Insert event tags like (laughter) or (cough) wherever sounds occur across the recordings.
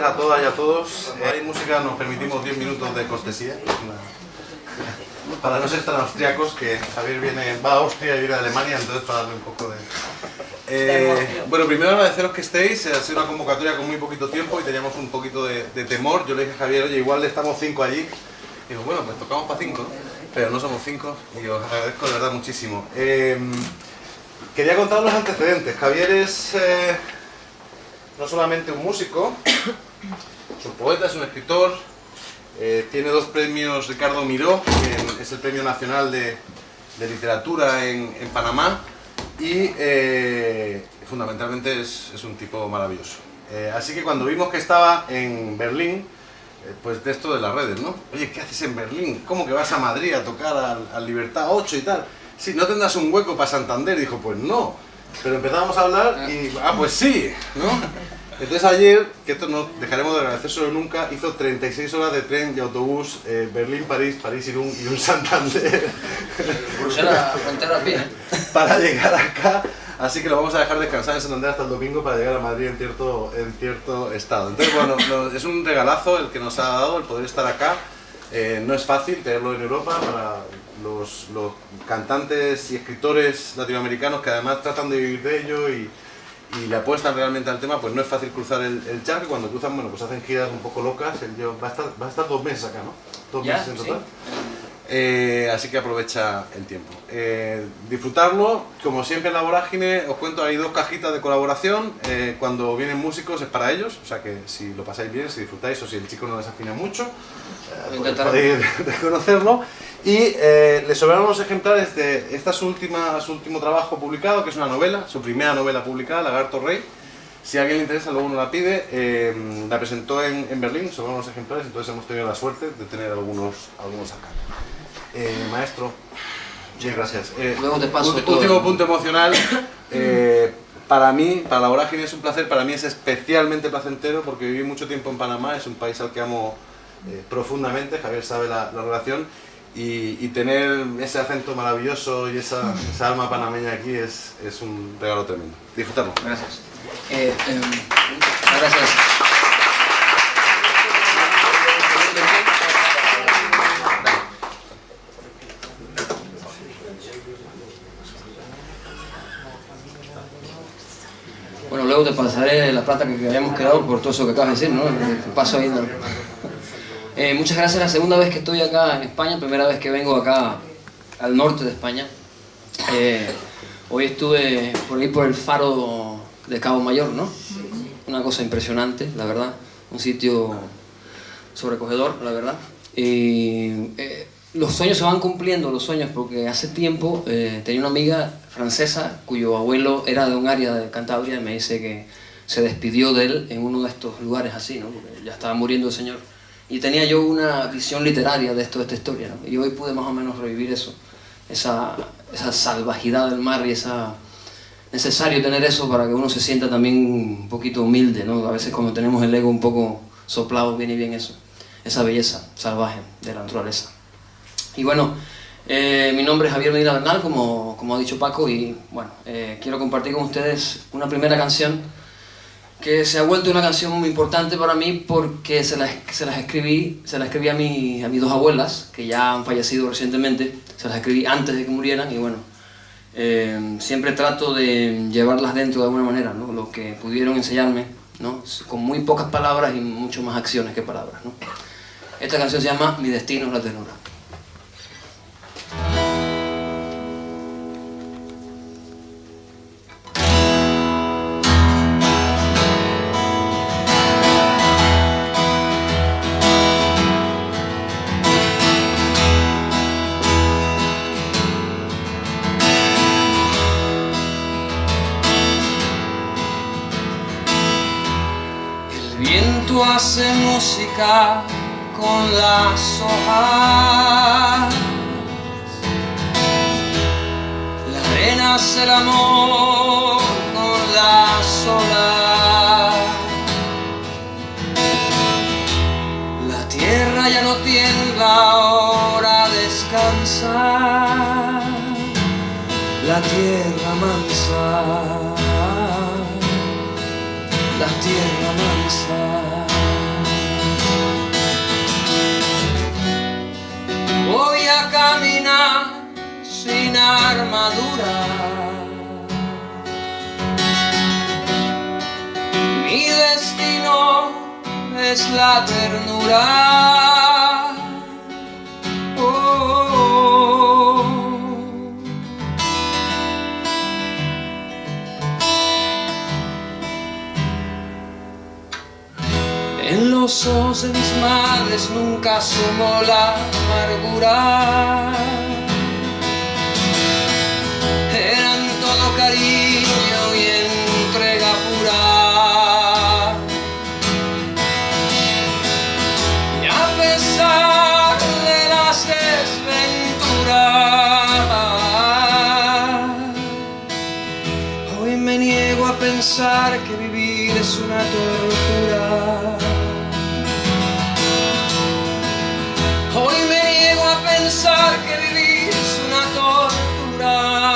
tardes a todas y a todos. Eh, hay música, nos permitimos 10 minutos de cortesía. Para no ser tan austriacos, que Javier viene, va a Austria y viene a Alemania, entonces para darle un poco de... Eh, bueno, primero agradeceros que estéis, ha sido una convocatoria con muy poquito tiempo y teníamos un poquito de, temor. Yo le dije a Javier, oye, igual estamos cinco allí. Y digo, bueno, pues tocamos para cinco, pero no somos cinco y os agradezco de verdad muchísimo. Eh, quería contar los antecedentes. Javier es no solamente un músico, es un poeta, es un escritor, eh, tiene dos premios Ricardo Miró, que es el Premio Nacional de, Literatura en, Panamá, y eh, fundamentalmente es, un tipo maravilloso. Eh, así que cuando vimos que estaba en Berlín, pues de esto de las redes, ¿no? Oye, ¿qué haces en Berlín? ¿Cómo que vas a Madrid a tocar al, Libertad 8 y tal? Sí, ¿no tendrás un hueco para Santander? dijo, pues no. Pero empezamos a hablar y, ah, pues sí, ¿no? Entonces ayer, que esto no dejaremos de agradecer nunca, hizo 36 horas de tren y autobús eh, Berlín-París, París-Irún y un Santander. Bruselas, frontera bien. (laughs) Para llegar acá, así que lo vamos a dejar descansar en Santander hasta el domingo para llegar a Madrid en cierto, en cierto estado. Entonces, bueno, es un regalazo el que nos ha dado el poder estar acá. Eh, no es fácil tenerlo en Europa para los, los cantantes y escritores latinoamericanos que además tratan de vivir de ello y y le apuestan realmente al tema, pues no es fácil cruzar el, el charco. Cuando cruzan, bueno, pues hacen giras un poco locas. va, a estar, va a estar dos meses acá, ¿no? Dos meses en total. Eh, así que aprovecha el tiempo. Eh, disfrutarlo, como siempre en la vorágine, os cuento, hay dos cajitas de colaboración. Eh, cuando vienen músicos es para ellos, o sea que si lo pasáis bien, si disfrutáis o si el chico no desafina mucho, pues podéis (laughs) reconocerlo. Y eh, le sobraron los ejemplares de esta su, última, su último trabajo publicado, que es una novela, su primera novela publicada, Lagarto Rey. Si a alguien le interesa, luego uno la pide. Eh, la presentó en, en, Berlín, sobraron los ejemplares, entonces hemos tenido la suerte de tener algunos, algunos acá. Eh, maestro, muchas gracias. luego te paso Último punto emocional. (coughs) para mí, para la vorágine es un placer, para mí es especialmente placentero porque viví mucho tiempo en Panamá, es un país al que amo profundamente, Javier sabe la, la relación y, tener ese acento maravilloso y esa, alma panameña aquí es, es, un regalo tremendo. Disfrutarlo. Gracias. Eh, em, gracias. Bueno, luego te pasaré la plata que habíamos quedado por todo eso que acabas de decir, ¿no? paso ahí. Eh, muchas gracias, la segunda vez que estoy acá en España, primera vez que vengo acá al norte de España. Eh, hoy estuve por ahí por el faro de Cabo Mayor, ¿no? Una cosa impresionante, la verdad. Un sitio sobrecogedor, la verdad. Y eh, los sueños se van cumpliendo, los sueños, porque hace tiempo tenía una amiga francesa cuyo abuelo era de un área de Cantabria y me dice que se despidió de él en uno de estos lugares así, ¿no? Porque ya estaba muriendo el señor y tenía yo una visión literaria de, esto, de esta historia, ¿no? y hoy pude más o menos revivir eso, esa, esa salvajidad del mar y esa... necesario tener eso para que uno se sienta también un poquito humilde, ¿no? A veces cuando tenemos el ego un poco soplado viene bien eso, esa belleza salvaje de la naturaleza. Y bueno, eh, mi nombre es Javier Medina Bernal, como, como ha dicho Paco, y bueno, eh, quiero compartir con ustedes una primera canción que se ha vuelto una canción muy importante para mí porque se las, se las escribí, se las escribí a, mi, a mis dos abuelas, que ya han fallecido recientemente, se las escribí antes de que murieran y bueno, eh, siempre trato de llevarlas dentro de alguna manera, ¿no? lo que pudieron enseñarme, ¿no? con muy pocas palabras y mucho más acciones que palabras. ¿no? Esta canción se llama Mi destino es la ternura. Hace música con las hojas. La arena hace el amor con las olas. La tierra ya no tiembla, ahora descansa. La tierra mansa. La tierra mansa armadura. Mi destino es la ternura. los ojos de mis madres nunca asomó la amargura. Cariño y entrega pura. Y a pesar de las desventuras, hoy me niego a pensar que vivir es una tortura. que vivir es una tortura.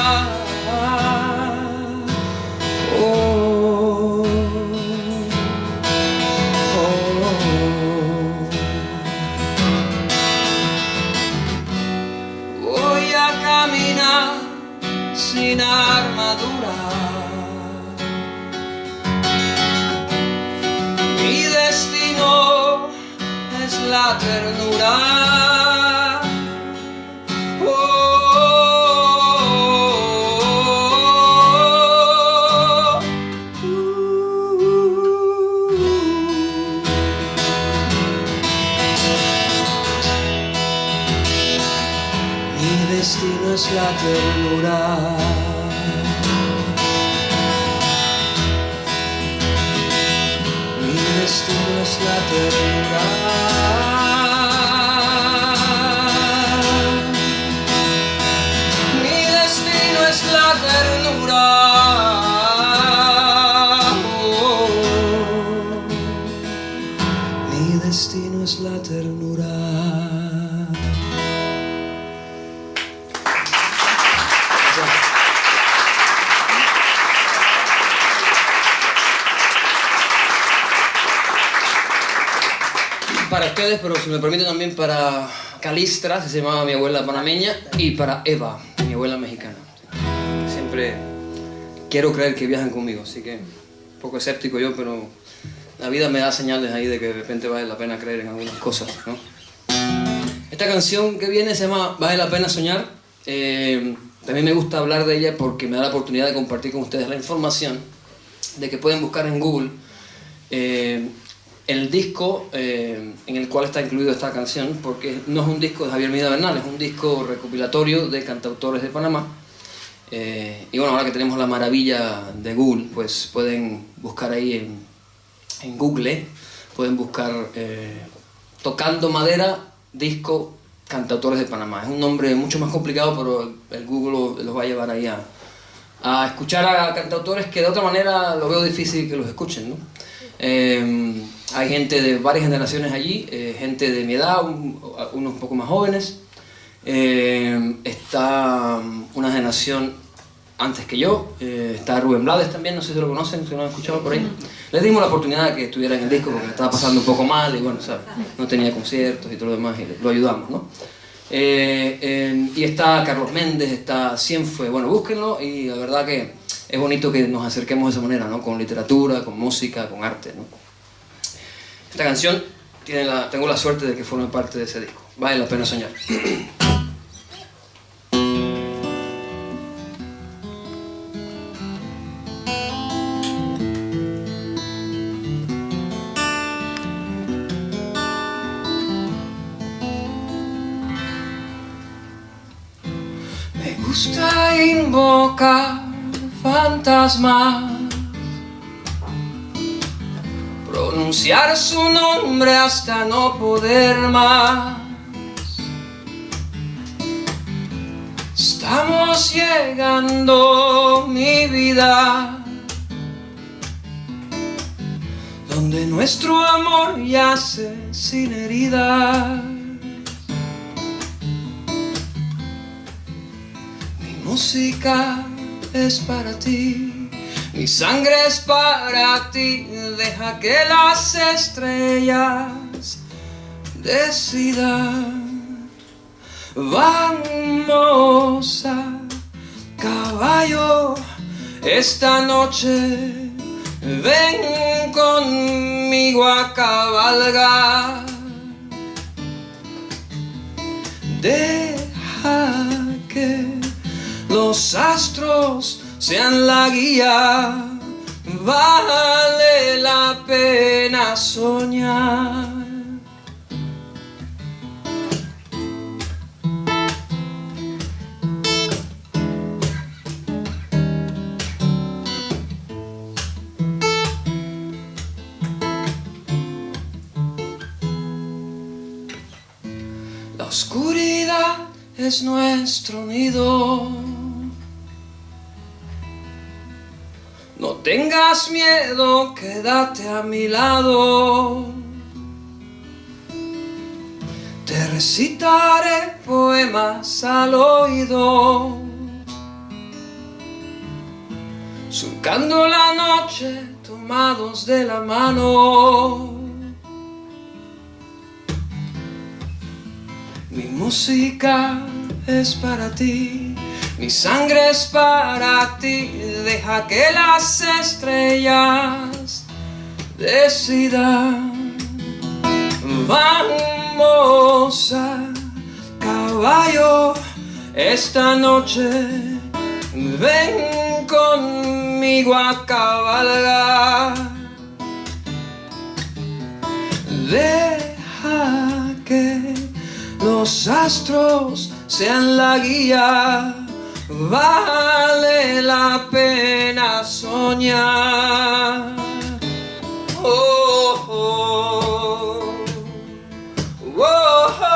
La ternura. la ternura. Mi destino es la ternura. Mi ustedes, pero si me permite también para Calistra, que se llamaba mi abuela panameña, y para Eva, mi abuela mexicana. Siempre quiero creer que viajan conmigo, así que un poco escéptico yo, pero la vida me da señales ahí de que de repente vale la pena creer en algunas cosas, ¿no? Esta canción que viene se llama Vale la pena soñar. Eh, también me gusta hablar de ella porque me da la oportunidad de compartir con ustedes la información de que pueden buscar en Google eh, el disco eh, en el cual está incluida esta canción, porque no es un disco de Javier Mida Bernal, es un disco recopilatorio de cantautores de Panamá. Eh, y bueno, ahora que tenemos la maravilla de Google, pues pueden buscar ahí en, en Google, pueden buscar eh, Tocando Madera, disco Cantautores de Panamá. Es un nombre mucho más complicado, pero el Google los va a llevar ahí a, a escuchar a cantautores que de otra manera lo veo difícil que los escuchen, ¿no? Hay gente de varias generaciones allí, eh, gente de mi edad, unos un poco más jóvenes. Eh, está um, una generación antes que yo, eh, está Rubén Blades también, no sé si lo conocen, si lo han escuchado por ahí. Les dimos la oportunidad de que estuviera en el disco porque estaba pasando un poco mal y bueno, no tenía conciertos y todo lo demás y lo ayudamos, ¿no? y está Carlos Méndez, está Cienfue, bueno, búsquenlo y la verdad que es bonito que nos acerquemos de esa manera, ¿no? Con literatura, con música, con arte, ¿no? Esta canción tiene la, tengo la suerte de que forme parte de ese disco. Vale la pena soñar. Me gusta invocar fantasmas pronunciar su nombre hasta no poder más. Estamos llegando, mi vida, donde nuestro amor yace sin herida. Mi música es para ti. Mi sangre es para ti, deja que las estrellas decidan. Vamos a caballo, esta noche ven conmigo a cabalgar. Deja que los astros sean la guía, vale la pena soñar. La oscuridad es nuestro nido. No tengas miedo, quédate a mi lado. Te recitaré poemas al oído. Surcando la noche, tomados de la mano. Mi música es para ti, mi sangre es para ti, deja que las estrellas decidan. Vamos a caballo esta noche, ven conmigo a cabalgar. Deja que los astros sean la guía, vale la pena soñar. Oh, oh, oh, oh.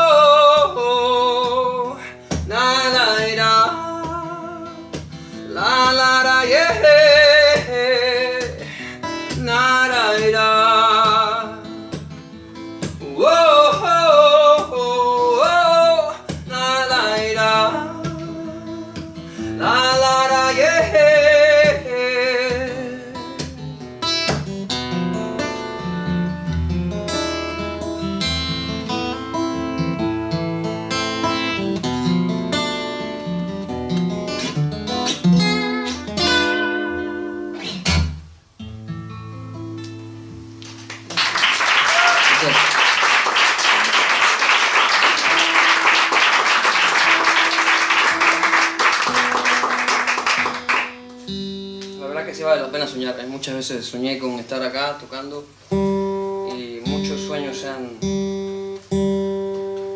Muchas veces soñé con estar acá tocando y muchos sueños se han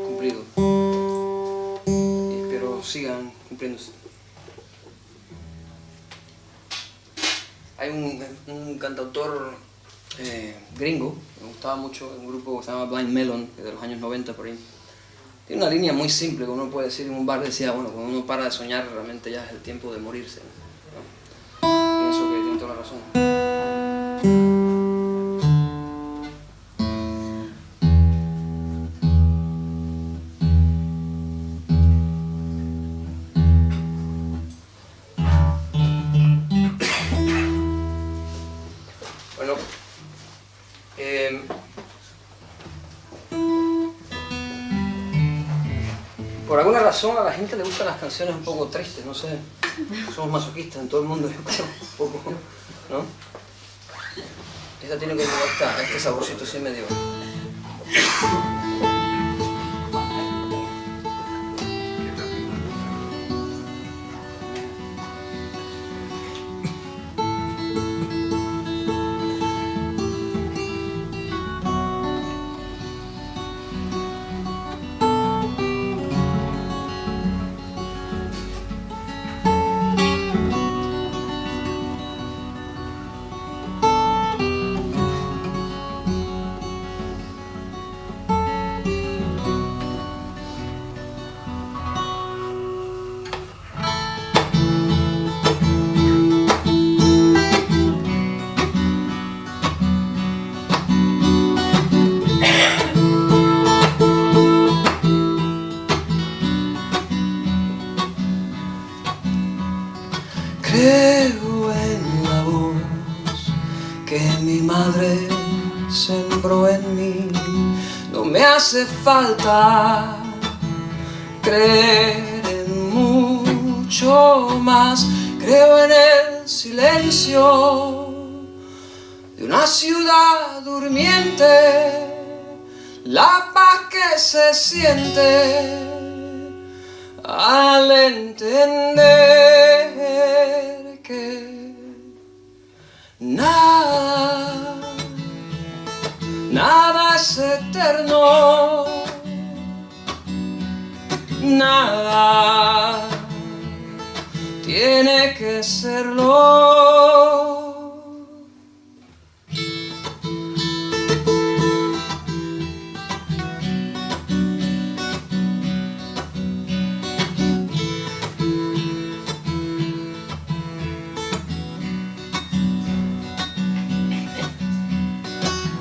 cumplido. Y espero sigan cumpliéndose. Hay un, cantautor eh, gringo, me gustaba mucho, un grupo que se llama Blind Melon, de los años 90 por ahí. Tiene una línea muy simple que uno puede decir en un bar, decía, bueno, cuando uno para de soñar realmente ya es el tiempo de morirse. Toda la razón. Eh, por alguna razón a la gente le gustan las canciones un poco tristes, no sé. (laughs) Somos masoquistas en todo el mundo, (laughs) yo creo, ¿no? Esta tiene como esta, este saborcito así medio. Falta creer en mucho más. Creo en el silencio de una ciudad durmiente, la paz que se siente al entender que nada, nada es eterno, nada tiene que serlo.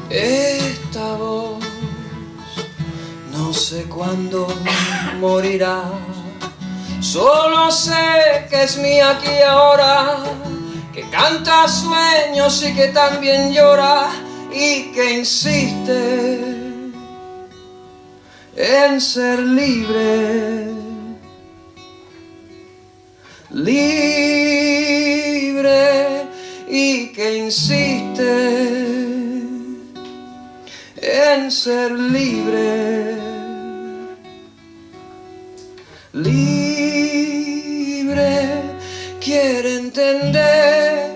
Esta voz no sé cuándo morirá. Solo sé que es mía aquí y ahora, que canta sueños y que también llora y que insiste en ser libre. Libre y que insiste en ser libre. Libre quiere entender,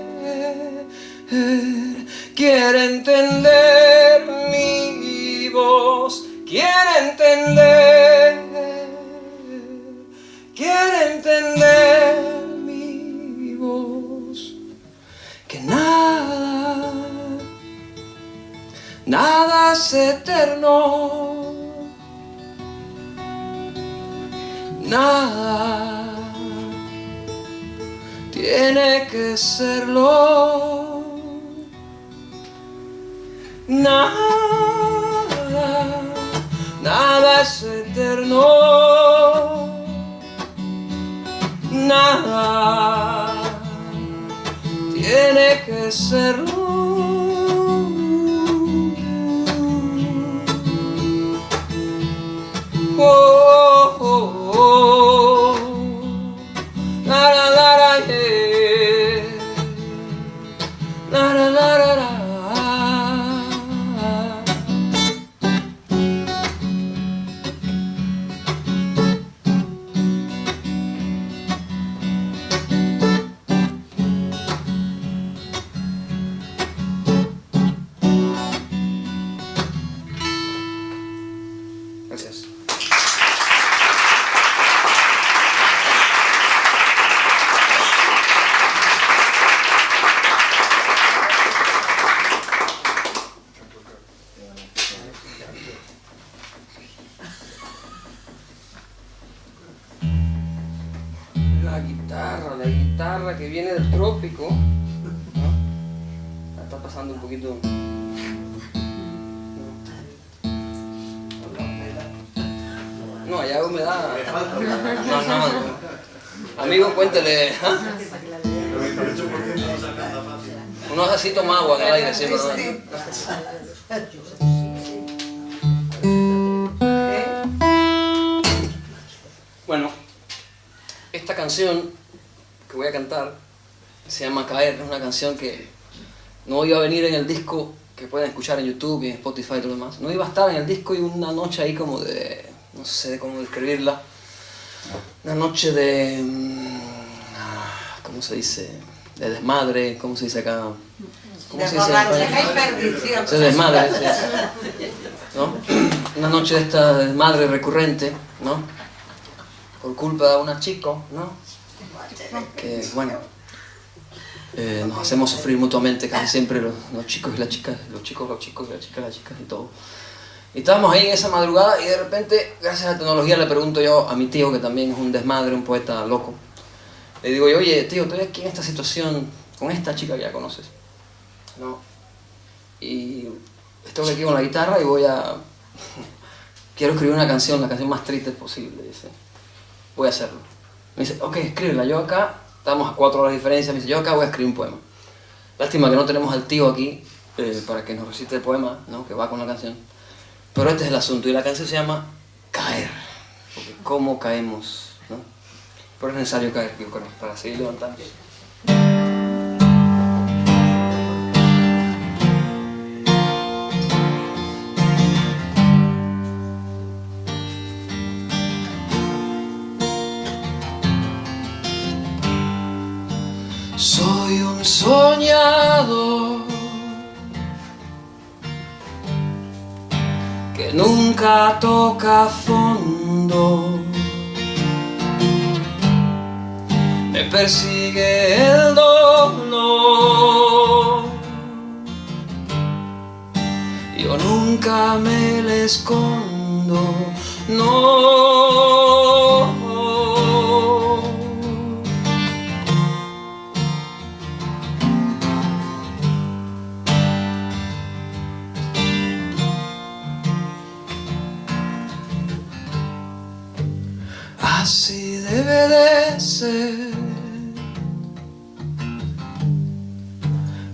quiere entender mi voz, quiere entender, quiere entender mi voz, que nada nada es eterno, nada tiene que serlo, nada, nada es eterno, nada tiene que serlo. Oh, oh, La, la, la, la, yeah. La, la. Bueno, esta canción que voy a cantar se llama Caer, es una canción que no iba a venir en el disco que pueden escuchar en YouTube y en Spotify y todo lo demás. No iba a estar en el disco y una noche ahí como de, no sé cómo describirla, una noche de, mm, ah, ¿cómo se dice? De desmadre, ¿cómo se dice acá? ¿Cómo se dice perdición. Se desmadre. ¿no? Una noche de esta desmadre recurrente, ¿no? Por culpa de una chico, ¿no? Que, bueno, eh, nos hacemos sufrir mutuamente casi siempre los, los chicos y las chicas, los chicos, los chicos y las chicas, las chicas y todo. Y estábamos ahí en esa madrugada y de repente, gracias a la tecnología, le pregunto yo a mi tío, que también es un desmadre, un poeta loco. Le digo yo, oye, tío, estoy aquí en esta situación con esta chica que ya conoces. ¿No? Y estoy aquí con la guitarra y voy a... (laughs) Quiero escribir una canción, la canción más triste posible, dice. Voy a hacerlo. Me dice, ok, escríbela. Yo acá, estamos a cuatro horas de diferencia, me dice, yo acá voy a escribir un poema. Lástima que no tenemos al tío aquí eh, para que nos recite el poema, ¿no? que va con la canción. Pero este es el asunto, y la canción se llama Caer, porque cómo caemos, ¿no? pero es necesario caer para seguir levantando. Nunca toca fondo. Me persigue el dolor. Yo nunca me le escondo, no. Así debe de ser.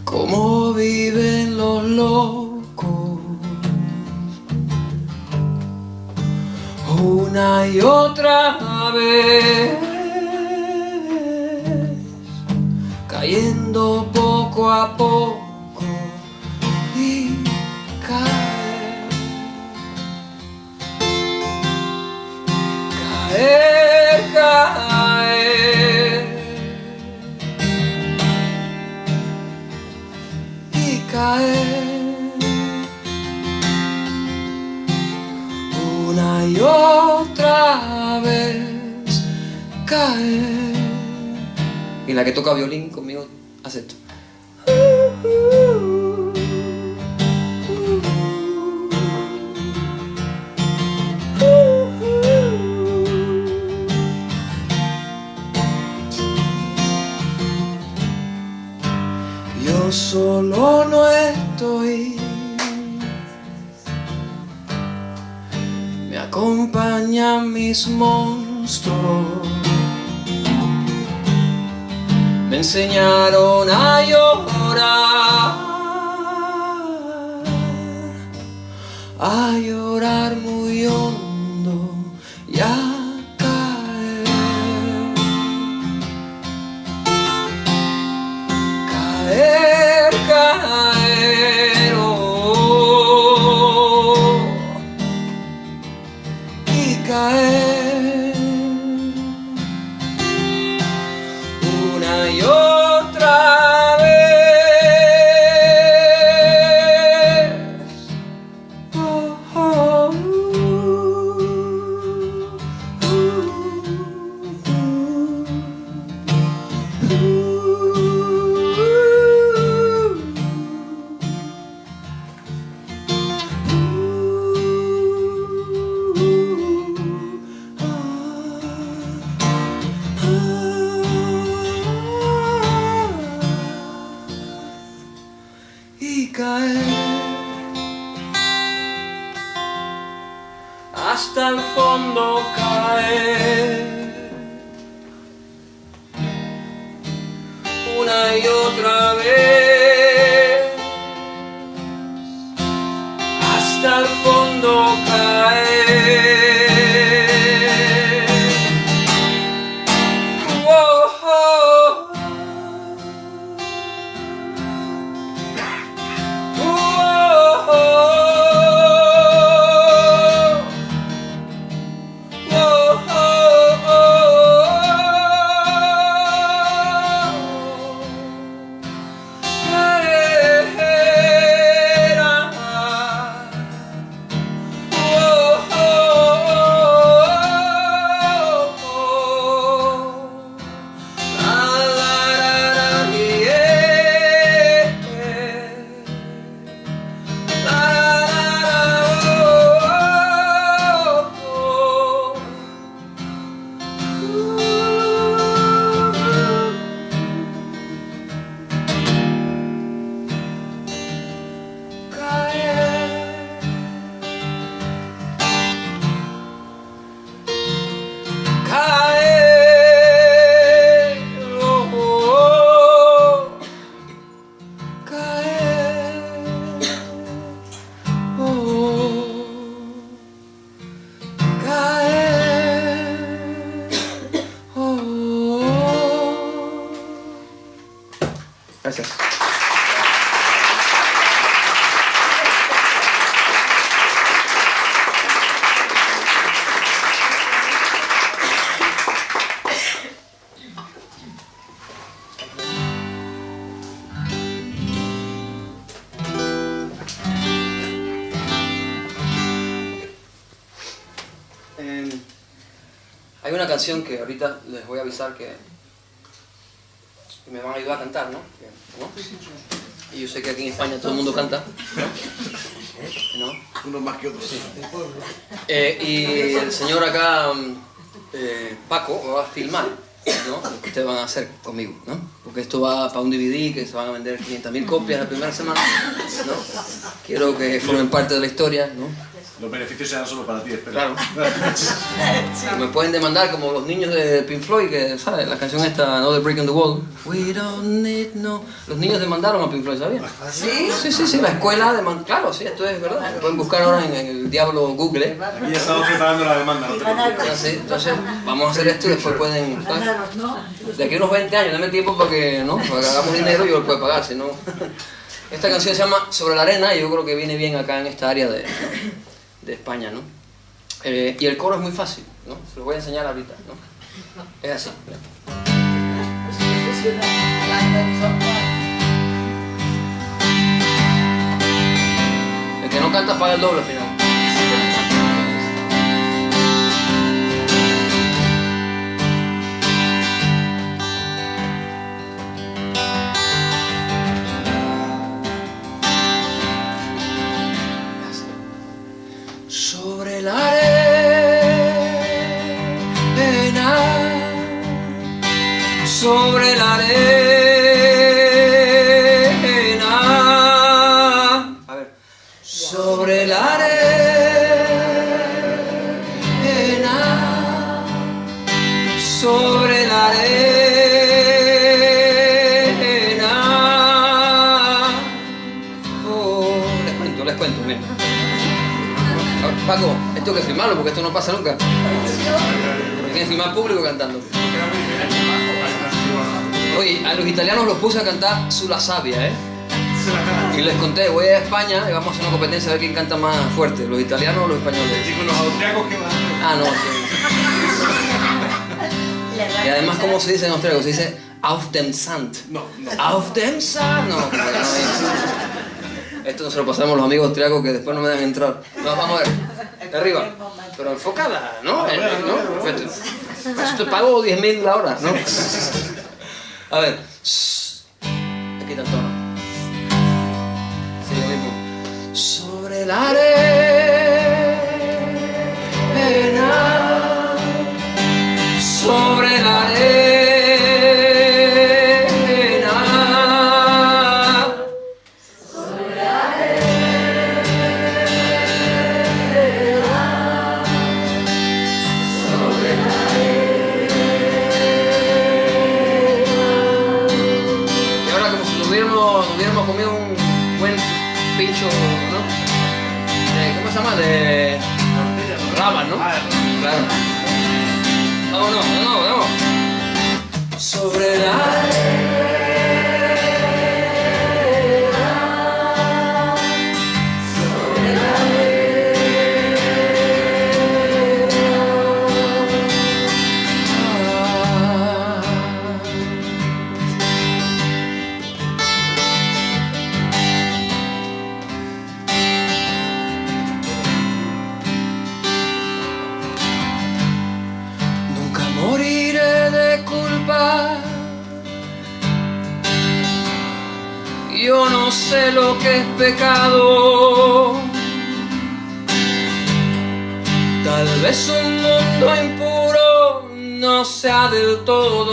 Como viven los locos. Una y otra vez. Cayendo poco a poco. Caer, caer y caer una y otra vez caer y la que toca violín conmigo hace esto Solo no estoy. Me acompañan mis monstruos. Me enseñaron a llorar. A llorar voy a avisar que me van a ayudar a cantar, ¿no? ¿No? Y yo sé que aquí en España todo el mundo canta. ¿No? Unos más que otros. Eh, y el señor acá, eh, Paco, va a filmar, ¿no? Lo que ustedes van a hacer conmigo, ¿no? Porque esto va para un DVD que se van a vender 500.000 copias la primera semana, ¿no? Quiero que formen parte de la historia, ¿no? Los beneficios serán solo para ti, espera. Claro. (laughs) Me pueden demandar como los niños de Pink Floyd, que, ¿sabes? La canción esta, No The Break in the Wall. We don't need no... Los niños demandaron a Pink Floyd, ¿sabían? ¿Sí? Sí, sí, sí, la escuela demandó. Claro, sí, esto es verdad. Pueden buscar ahora en el diablo Google. Aquí ya estamos preparando la demanda. no preocupes. Así, entonces, vamos a hacer esto y después pueden... ¿sabes? De aquí a unos 20 años, dame tiempo para que, ¿no? Para que hagamos dinero y yo lo puedo pagar, si no... (laughs) Esta canción se llama Sobre la arena y yo creo que viene bien acá en esta área de, de España, ¿no? Eh, y el coro es muy fácil, ¿no? Se lo voy a enseñar ahorita, ¿no? Es así. El que no canta paga el doble al final. Porque esto no pasa nunca. Hay que filmar público cantando. Oye, a los italianos los puse a cantar Sulla Sabia, ¿eh? Y les conté, voy a España y vamos a hacer una competencia a ver quién canta más fuerte, los italianos o los españoles. Y con los austriacos que van. Ah, no, sí. Y además, ¿cómo se dice en austriaco? Se dice Auf dem Sand. No, no. Auf dem Sand. No, porque no hay- Esto no se lo pasamos a los amigos austriacos que después no me dejan entrar. No, vamos a ver. De arriba. Pero enfocada, ¿no? ¿no? Perfecto. Te pago 10.000 la hora, ¿no? A ver. Aquí está el tono. Sí, lo mismo. Sobre la arena. Todo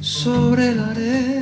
sobre la arena,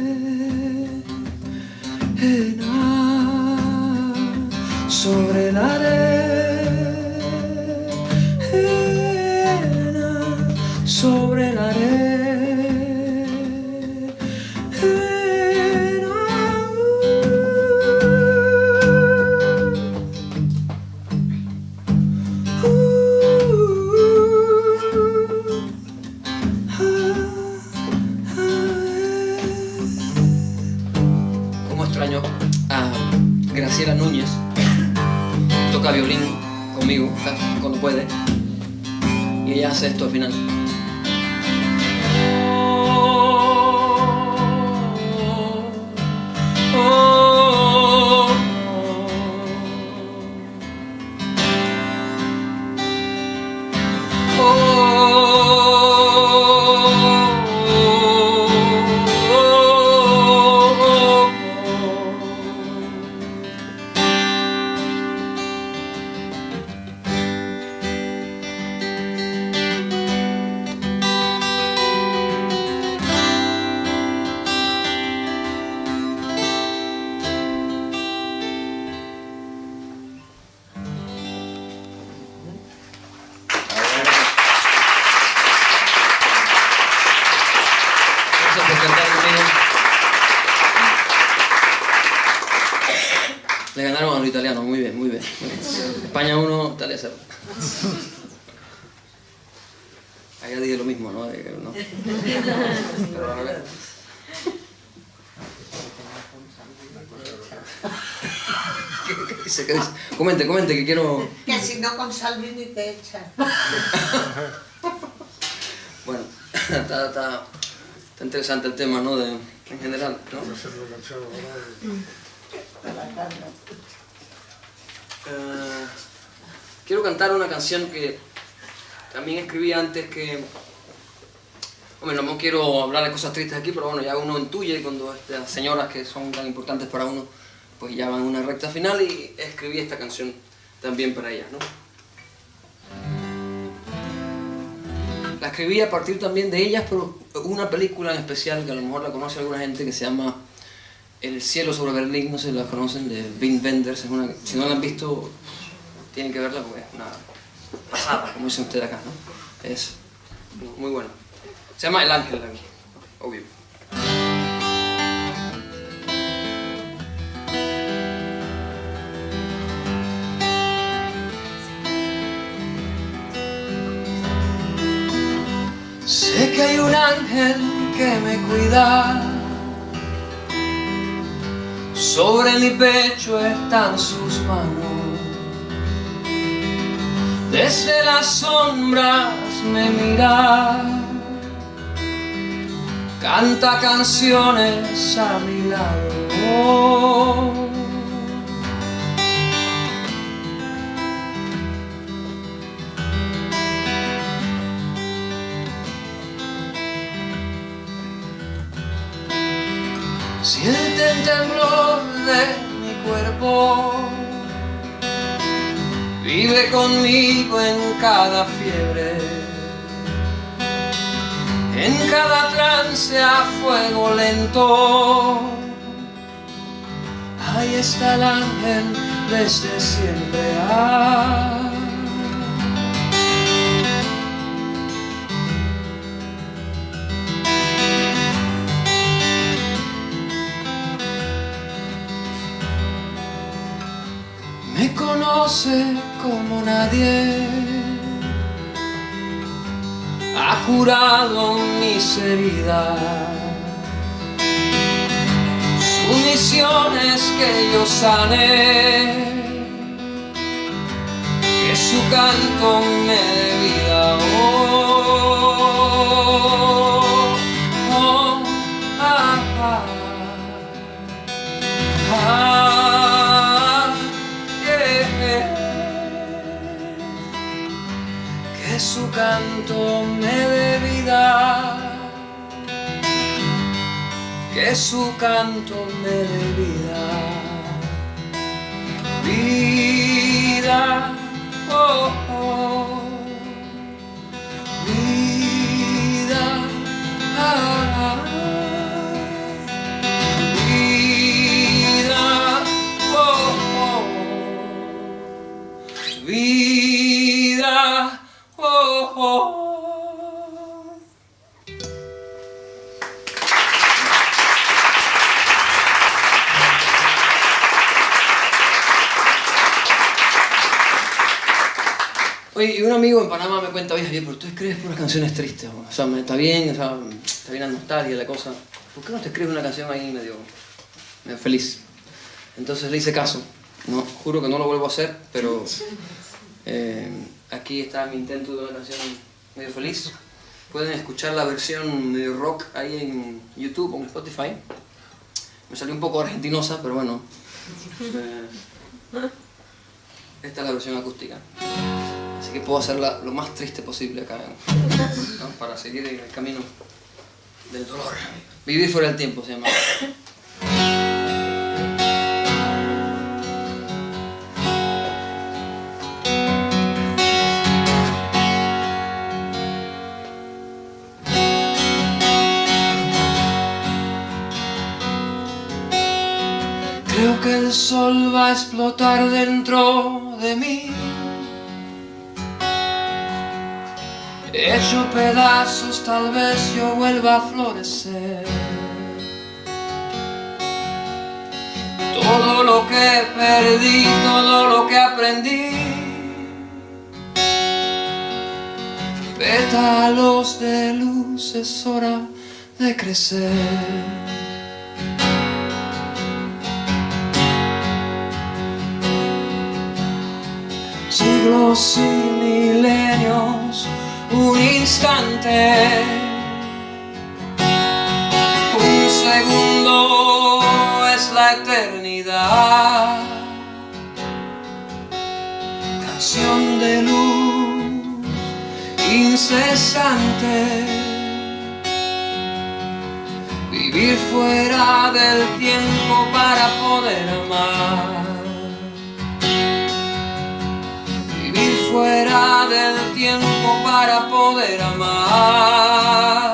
que quiero... Que si no con Salvini te echan. (laughs) Bueno, está, está, está interesante el tema, ¿no? De, en general, ¿no? Eh, quiero cantar una canción que también escribí antes que... Hombre, no quiero hablar de cosas tristes aquí, pero bueno, ya uno intuye cuando estas señoras que son tan importantes para uno, pues ya van a una recta final y escribí esta canción también para ellas, ¿no? La escribí a partir también de ellas, pero una película en especial que a lo mejor la conoce alguna gente que se llama El cielo sobre Berlín, no sé si la conocen, de Wim Wenders. Es una, si no la han visto, tienen que verla porque es una pasada, como dicen ustedes acá, ¿no? Es muy buena. Se llama El Ángel, obvio. Ángel que me cuida. Sobre mi pecho están sus manos. Desde las sombras me mira. Canta canciones a mi lado Siente el temblor de mi cuerpo. Vive conmigo en cada fiebre En cada trance a fuego lento. Ahí está el ángel desde siempre. Ah. Conoce como nadie. Ha curado mis heridas Su misión es que yo sane Que su canto me dé vida canto me dé vida, que su canto me dé vida, vida, oh, Oye, y un amigo en Panamá me cuenta, oye Javier, pero tú escribes puras canciones tristes, o sea, está bien, o sea, está bien la nostalgia, la cosa. ¿Por qué no te escribes una canción ahí medio, medio feliz? Entonces le hice caso. No, juro que no lo vuelvo a hacer, pero eh, aquí está mi intento de una canción medio feliz. Pueden escuchar la versión medio rock ahí en YouTube o en Spotify. Me salió un poco argentinosa, pero bueno. (laughs) eh, esta es la versión acústica. Que puedo hacerla lo más triste posible acá, (laughs) para seguir en el camino del dolor. Vivir fuera del tiempo se llama. Creo que el sol va a explotar dentro de mí. Hecho pedazos, tal vez yo vuelva a florecer. Todo lo que perdí, todo lo que aprendí. Pétalos de luz, es hora de crecer. siglos y milenios, un instante, un segundo es la eternidad, canción de luz incesante, vivir fuera del tiempo para poder amar. Fuera del tiempo para poder amar.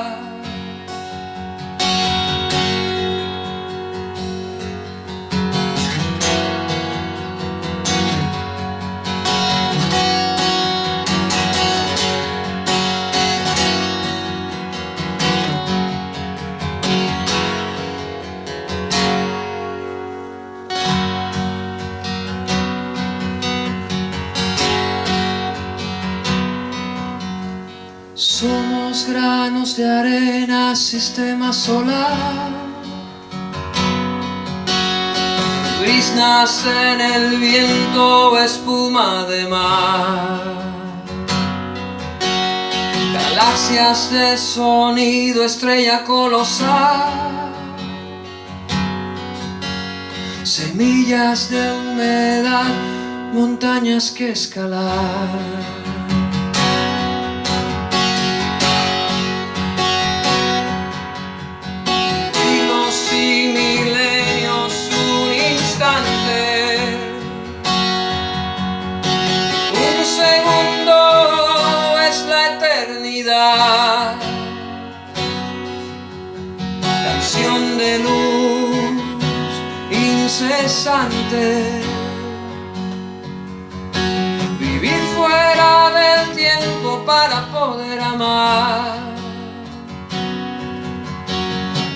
Granos de arena, sistema solar. Brisnas en el viento, espuma de mar. Galaxias de sonido, estrella colosal. Semillas de humedad, montañas que escalar. Y milenios, un instante, un segundo es la eternidad, canción de luz incesante, vivir fuera del tiempo para poder amar.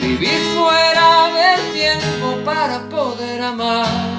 Vivir fuera para poder amar.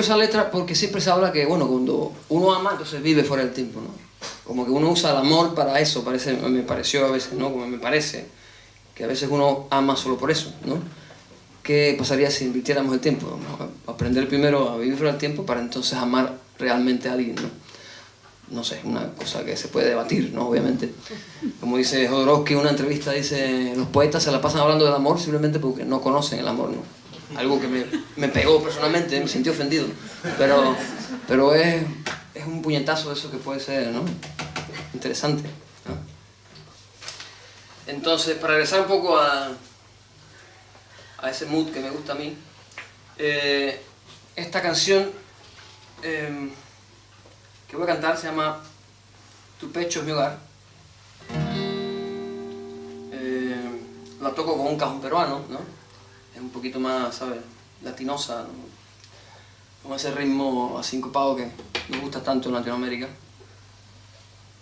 Esa letra porque siempre se habla que, bueno, cuando uno ama, entonces vive fuera del tiempo, ¿no? Como que uno usa el amor para eso, parece, me pareció a veces, ¿no? Como me parece, que a veces uno ama solo por eso, ¿no? ¿Qué pasaría si invirtiéramos el tiempo? Aprender primero a vivir fuera del tiempo para entonces amar realmente a alguien, ¿no? No sé, una cosa que se puede debatir, ¿no? Obviamente. Como dice Jodorowsky en una entrevista, dice, los poetas se la pasan hablando del amor simplemente porque no conocen el amor, ¿no? Algo que me, me pegó personalmente, me sentí ofendido. Pero, pero es, es un puñetazo eso que puede ser, ¿no? Interesante. Entonces, para regresar un poco a, a ese mood que me gusta a mí, eh, esta canción eh, que voy a cantar se llama Tu pecho es mi hogar. Eh, la toco con un cajón peruano, ¿no? Es un poquito más, ¿sabes? Latinosa, ¿no? con ese ritmo asincopado que me gusta tanto en Latinoamérica.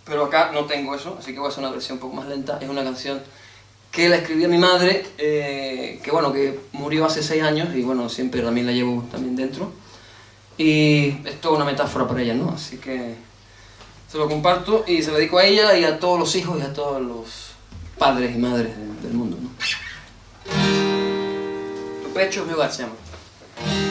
Pero acá no tengo eso, así que voy a hacer una versión un poco más lenta. Es una canción que la escribí a mi madre, eh, que bueno, que murió hace seis años y bueno, siempre también la llevo también dentro. Y es toda una metáfora para ella, ¿no? Así que se lo comparto y se lo dedico a ella y a todos los hijos y a todos los padres y madres de- del mundo, ¿no? Tu pecho es mi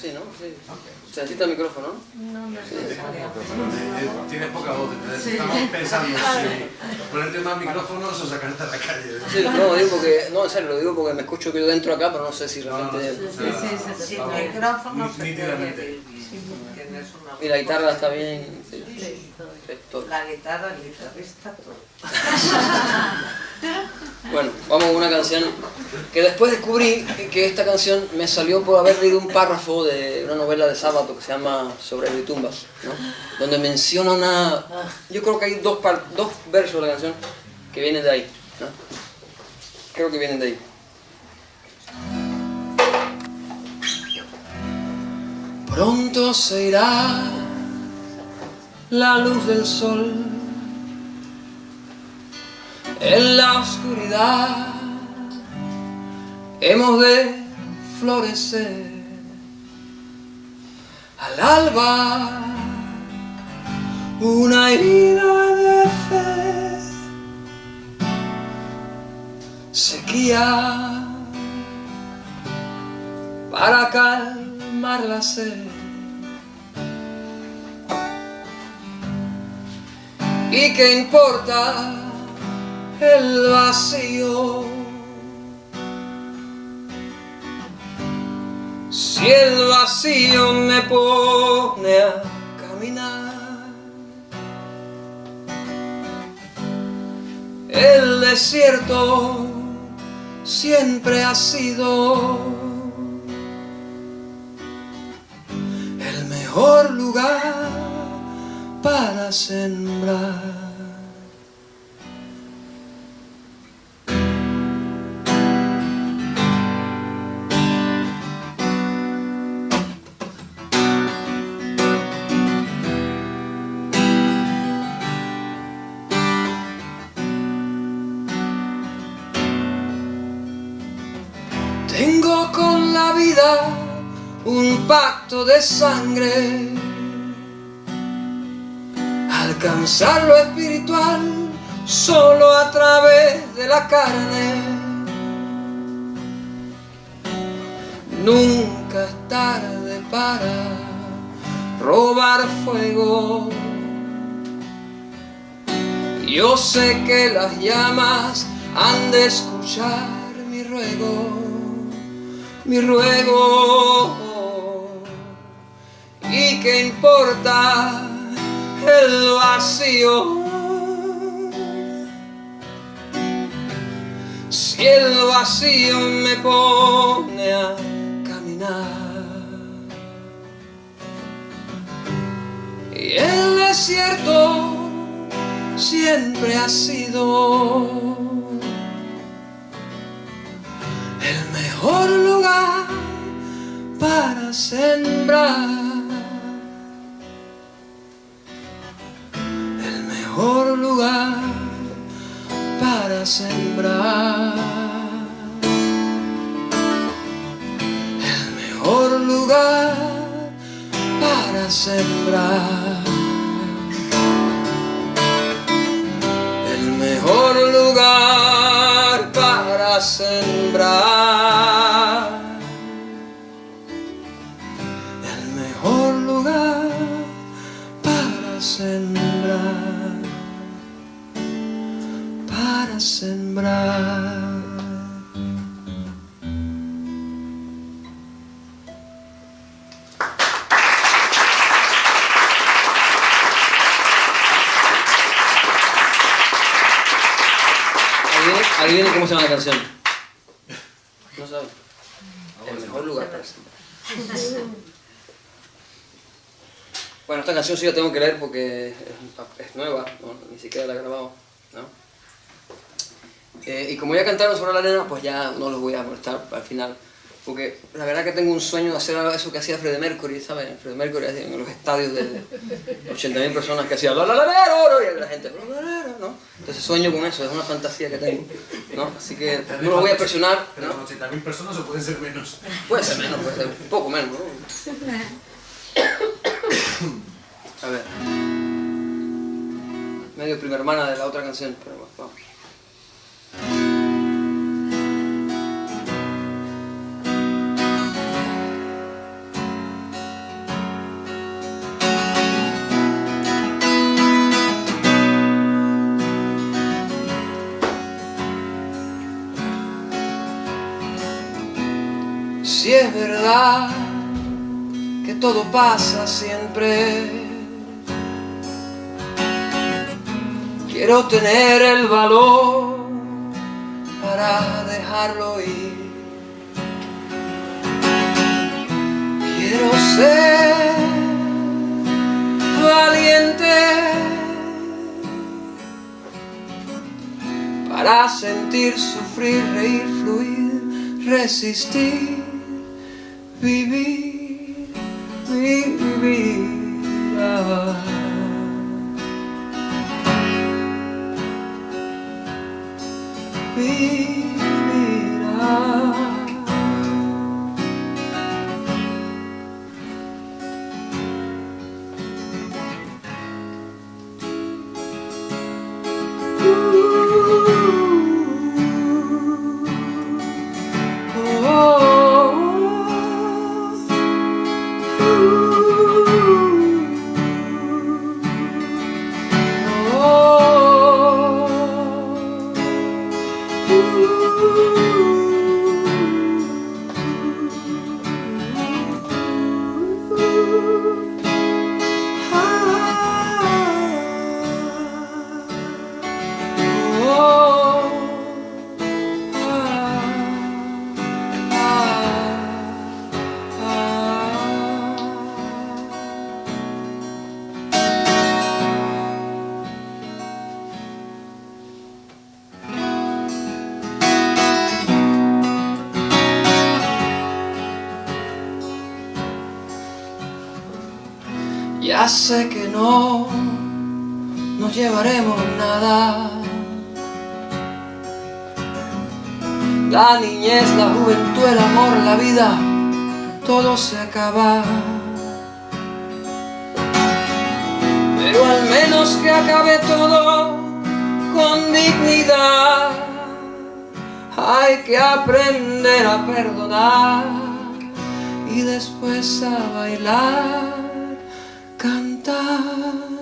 Sí, ¿no? Sí. ¿Se necesita el micrófono, no? No. Eh, Tienes poca voz, entonces estamos pensando (laughs) si ponerte más micrófonos o sacarte a la calle. Sí, no, digo porque, no, en serio, lo digo porque me escucho que yo dentro acá, pero no sé si realmente... no, no, sí, sí, sí. Sin micrófono se nítidamente. Y la guitarra está bien... sí, Sí. La guitarra, el guitarrista, todo. (laughs) Bueno, vamos con una canción que después descubrí que esta canción me salió por haber leído un párrafo de una novela de sábado que se llama Sobre mi tumba, ¿no? donde menciona una... Yo creo que hay dos, dos versos de la canción que vienen de ahí. ¿no? Creo que vienen de ahí. Pronto se irá la luz del sol en la oscuridad hemos de florecer al alba una herida de fe. Sequía para calmar la sed. Y qué importa el vacío. Si el vacío me pone a caminar, el desierto siempre ha sido el mejor lugar para sembrar. Un pacto de sangre. Alcanzar lo espiritual solo a través de la carne. Nunca es tarde para robar fuego. Yo sé que las llamas han de escuchar mi ruego, mi ruego. ¿Y qué importa el vacío? Si el vacío me pone a caminar y el desierto siempre ha sido mejor lugar para sembrar. El mejor lugar para sembrar. El mejor lugar para sembrar. Canción sí la tengo que leer porque es, es nueva, ¿no? ni siquiera la he grabado. ¿no? Eh, y como ya cantaron sobre la arena, pues ya no los voy a molestar al final. Porque la verdad que tengo un sueño de hacer eso que hacía Freddie Mercury, ¿sabes? Freddie Mercury en los estadios de 80.000 personas que hacía la la la la la, y la gente la, la, la, ¿no? Entonces sueño con eso, es una fantasía que tengo, ¿no? Así que no lo voy a presionar, Pero ¿no? con 80.000 personas o pueden ser menos. Puede ser menos, puede ser un poco menos, ¿no? (laughs) A ver. Medio prima hermana de la otra canción, pero bueno, vamos. Si es verdad que todo pasa siempre, quiero tener el valor para dejarlo ir. Quiero ser valiente para sentir, sufrir, reír, fluir, resistir, vivir, vivir. vivirás. No llevaremos nada. La niñez, la juventud, el amor, la vida, todo se acaba. Pero al menos que acabe todo con dignidad. Hay que aprender a perdonar y después a bailar, cantar.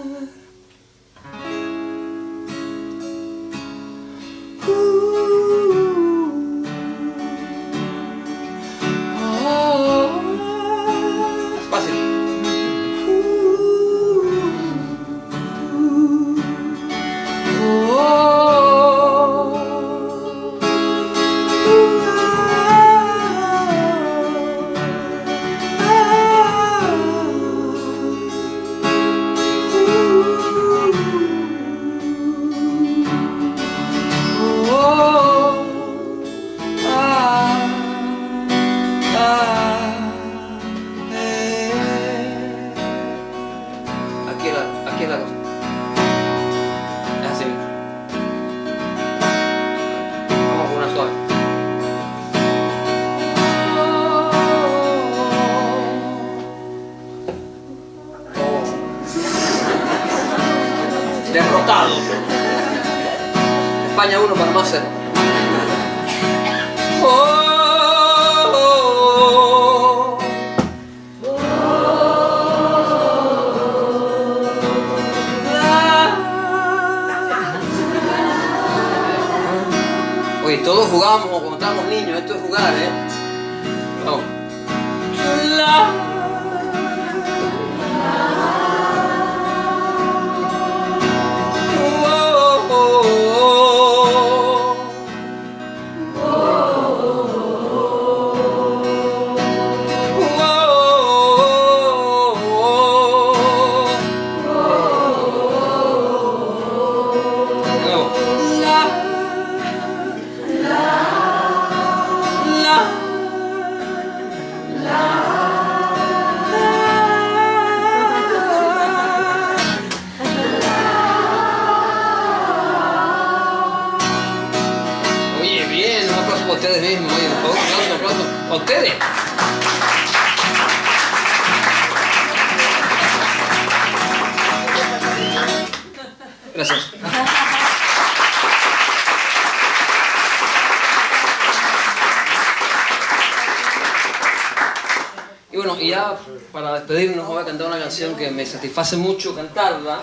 Canción que me satisface mucho cantarla,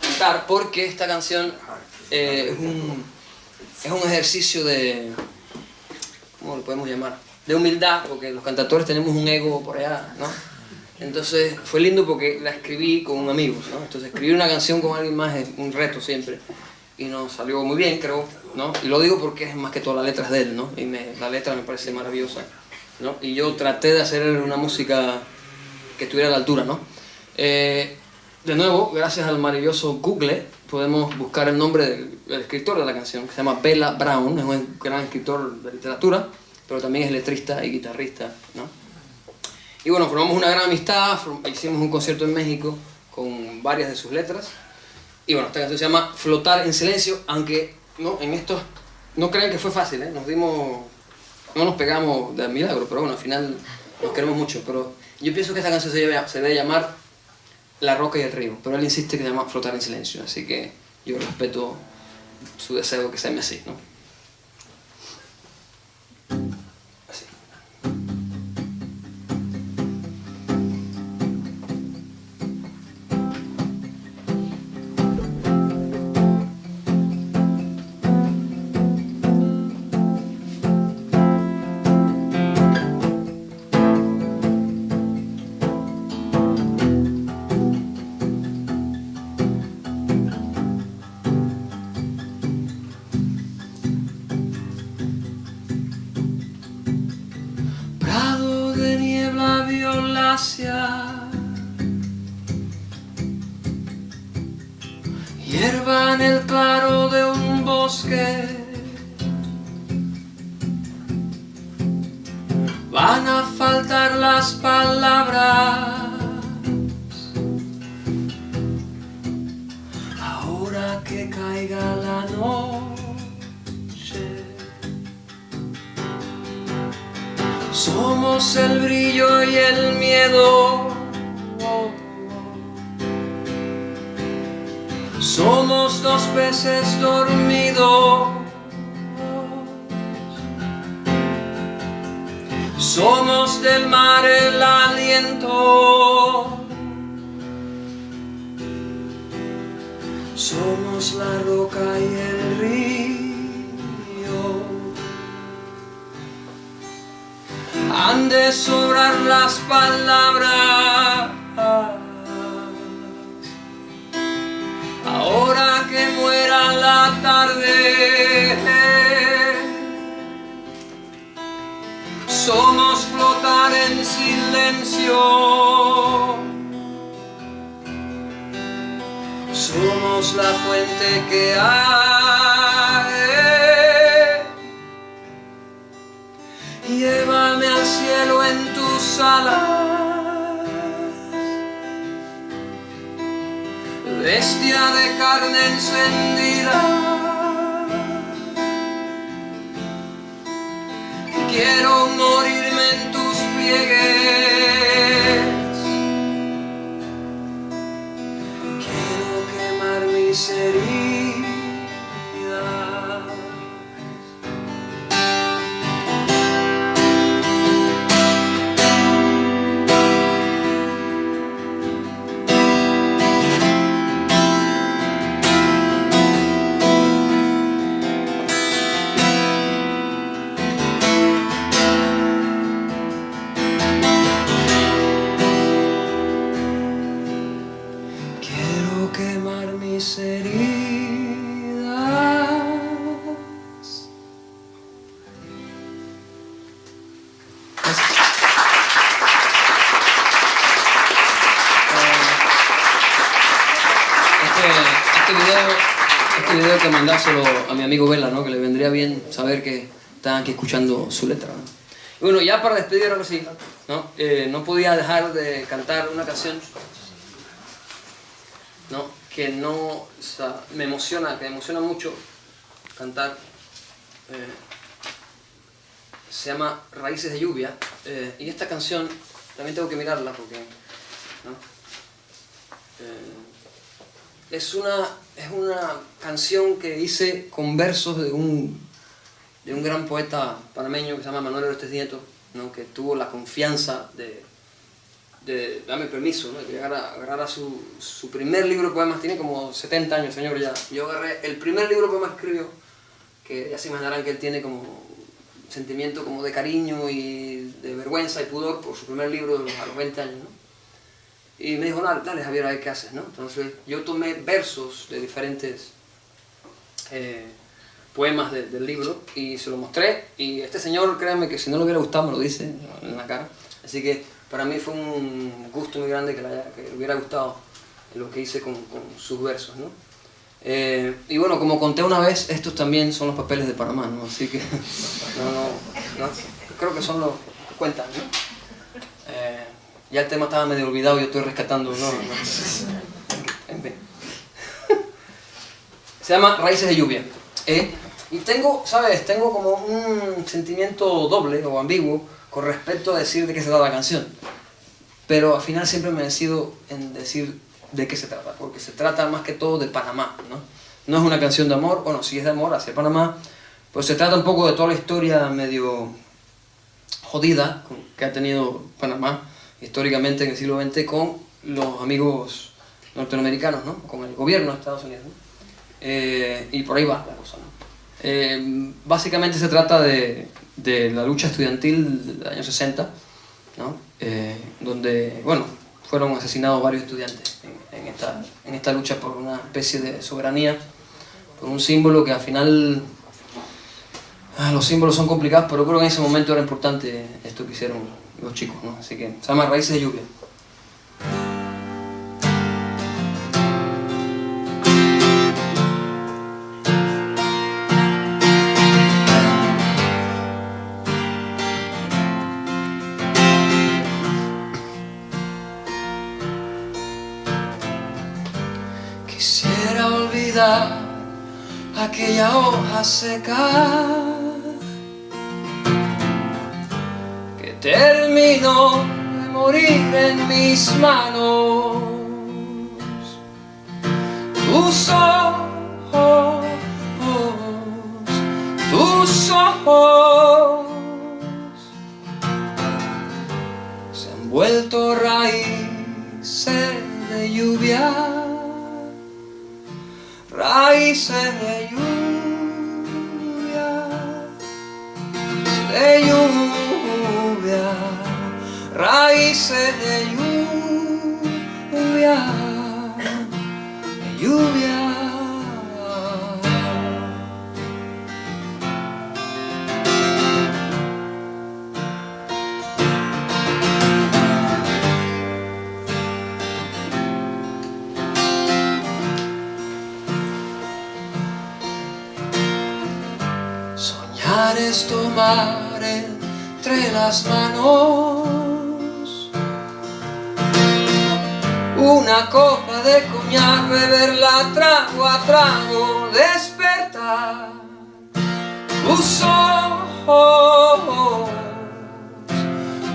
cantar, porque esta canción eh, es, un, es un ejercicio de, ¿cómo lo podemos llamar? De humildad, porque los cantadores tenemos un ego por allá, ¿no? Entonces fue lindo porque la escribí con un amigo, ¿no? Entonces escribir una canción con alguien más es un reto siempre. Y nos salió muy bien, creo, ¿no? Y lo digo porque es más que todo la letra de él, ¿no? Y me, la letra me parece maravillosa, ¿no? Y yo traté de hacer una música que estuviera a la altura, ¿no? Eh, de nuevo, gracias al maravilloso Google, podemos buscar el nombre del, del, escritor de la canción, que se llama Bella Brown, es un gran escritor de literatura, pero también es letrista y guitarrista, ¿no? Y bueno, formamos una gran amistad, hicimos un concierto en México con varias de sus letras, y bueno, esta canción se llama Flotar en Silencio, aunque no, en esto no crean que fue fácil, ¿eh? Nos dimos, no nos pegamos de milagro, pero bueno, al final nos queremos mucho, pero yo pienso que esta canción se debe, se debe llamar La Roca y el Río, pero él insiste que llama Flotar en Silencio, así que yo respeto su deseo que se así, ¿no? Hierba en el claro de un bosque. Van a faltar las palabras Somos el brillo y el miedo. Somos dos peces dormidos. Somos del mar el aliento. Somos la roca y el río. Han de sobrar las palabras. Ahora que muera la tarde. Somos flotar en silencio. Somos la fuente que hay. Llévame al cielo en tus alas. Bestia de carne encendida. Quiero morirme en tus pliegues. Mi amigo Vela, ¿no? Que le vendría bien saber que están aquí escuchando su letra. bueno, ya para despedir ahora sí, ¿no? Eh, no podía dejar de cantar una canción ¿no? que no, me emociona, que me emociona mucho cantar. eh, se llama Raíces de Lluvia. eh, y esta canción también tengo que mirarla porque ¿no? Es, una, es una canción que hice con versos de un, de un gran poeta panameño que se llama Manuel Orestes Nieto, ¿no? que tuvo la confianza de, darme permiso, ¿no? que agarrara su, su primer libro de poemas, tiene como 70 años, señor, ya. Yo agarré el primer libro de poemas que escribió, que ya se imaginarán que él tiene como sentimiento como de cariño y de vergüenza y pudor por su primer libro de a los 20 años, ¿no? Y me dijo, dale, dale Javier, a ver qué haces, ¿no? Entonces yo tomé versos de diferentes eh, poemas de- del libro y se lo mostré y este señor, créanme que si no le hubiera gustado me lo dice en la cara. Así que para mí fue un gusto muy grande que le, hubiera gustado lo que hice con, sus versos, ¿no? Eh, y bueno, como conté una vez, estos también son los papeles de Panamá, ¿no? Así que (laughs) no, no, no, creo que son los cuentan, ¿no? Ya el tema estaba medio olvidado y yo estoy rescatando. En fin. Se llama Raíces de Lluvia. Eh, y tengo, ¿sabes? Tengo como un sentimiento doble o ambiguo con respecto a decir de qué se trata la canción. Pero al final siempre me decido en decir de qué se trata, porque se trata más que todo de Panamá, ¿no? No es una canción de amor, bueno, sí es de amor hacia Panamá, pues se trata un poco de toda la historia medio jodida que ha tenido Panamá históricamente en el siglo XX con los amigos norteamericanos, ¿no? Con el gobierno de Estados Unidos, ¿no? Eh, y por ahí va la cosa, ¿no? Eh, básicamente se trata de, de la lucha estudiantil del año 60, ¿no? Eh, donde, bueno, fueron asesinados varios estudiantes en, en esta, en esta lucha por una especie de soberanía, por un símbolo que al final... ah, los símbolos son complicados, pero creo que en ese momento era importante esto que hicieron los chicos, ¿no? Así que se llama Raíces de Lluvia. Quisiera olvidar aquella hoja seca terminó de morir en mis manos. Tus ojos, tus ojos vuelto raíces de lluvia, raíces de lluvia, de lluvia, raíces de lluvia, de lluvia. Soñar es tomar entre las manos. Una copa de coñac, beberla trago a trago, despertar tus ojos,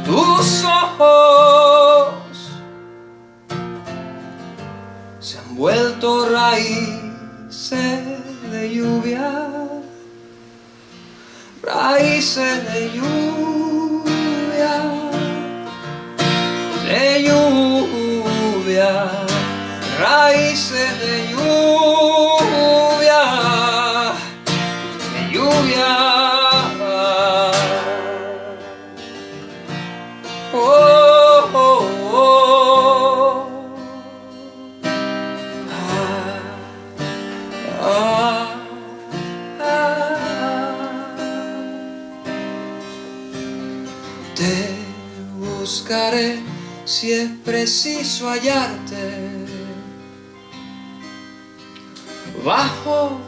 tus ojos. Se han vuelto raíces de lluvia raíces de lluvia, raíces de lluvia, de lluvia. Oh, oh, oh. Ah, ah. Te buscaré si es preciso hallarte Bajo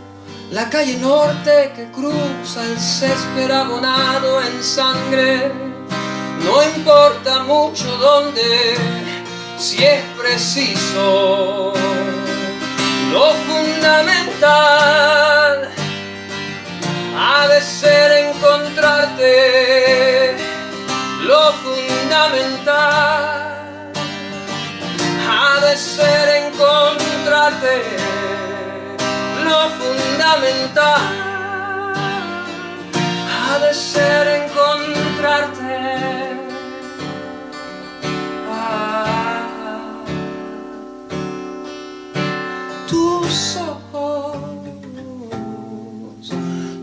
la calle norte que cruza el césped abonado en sangre. No importa mucho dónde, si es preciso. Lo fundamental ha de ser encontrarte. Lo fundamental ha de ser encontrarte lo fundamental. Ha de ser encontrarte. Ah. tus ojos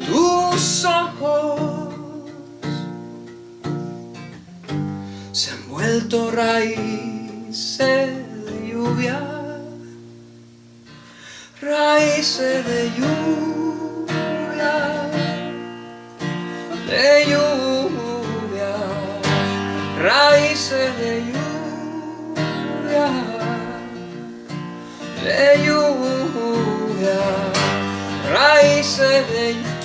tus ojos se han vuelto raíces de lluvia, raíces de lluvia, de lluvia, raíces de lluvia, de lluvia, raíces de lluvia.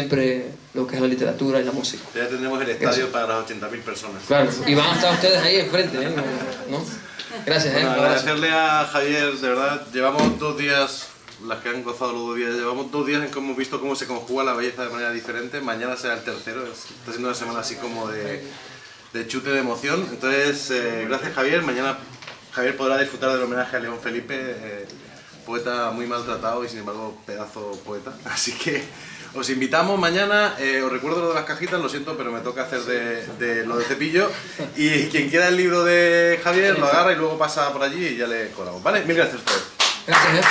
Siempre lo que es la literatura y la música. Ya tendremos el estadio para las 80.000 personas. Claro, y van a estar ustedes ahí enfrente, ¿eh? ¿no? Gracias, ¿eh? Bueno, abrazo. agradecerle a Javier, de verdad, llevamos dos días, las que han gozado los dos días, llevamos dos días en que hemos visto cómo se conjuga la belleza de manera diferente, mañana será el tercero, es- está siendo una semana así como de, de chute de emoción, entonces eh, gracias Javier, mañana Javier podrá disfrutar del homenaje a León Felipe, eh, poeta muy maltratado y sin embargo pedazo poeta. (laughs) Así que os invitamos mañana, eh, os recuerdo lo de las cajitas, lo siento, pero me toca hacer de, lo de cepillo. Y quien quiera el libro de Javier lo agarra y luego pasa por allí y ya le colamos. ¿Vale? Mil gracias a ustedes. Gracias.